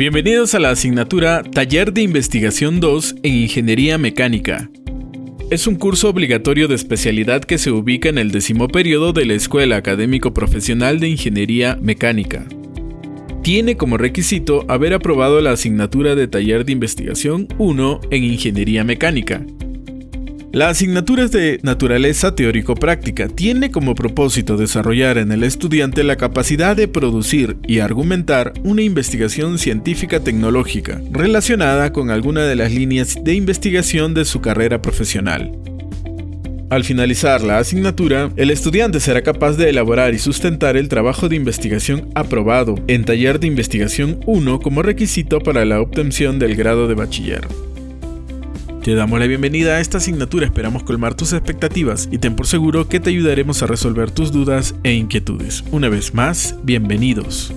Bienvenidos a la asignatura Taller de Investigación 2 en Ingeniería Mecánica. Es un curso obligatorio de especialidad que se ubica en el décimo periodo de la Escuela Académico Profesional de Ingeniería Mecánica. Tiene como requisito haber aprobado la asignatura de Taller de Investigación 1 en Ingeniería Mecánica, la asignatura es de naturaleza teórico-práctica. Tiene como propósito desarrollar en el estudiante la capacidad de producir y argumentar una investigación científica tecnológica relacionada con alguna de las líneas de investigación de su carrera profesional. Al finalizar la asignatura, el estudiante será capaz de elaborar y sustentar el trabajo de investigación aprobado en taller de investigación 1 como requisito para la obtención del grado de bachiller. Te damos la bienvenida a esta asignatura, esperamos colmar tus expectativas y ten por seguro que te ayudaremos a resolver tus dudas e inquietudes. Una vez más, bienvenidos.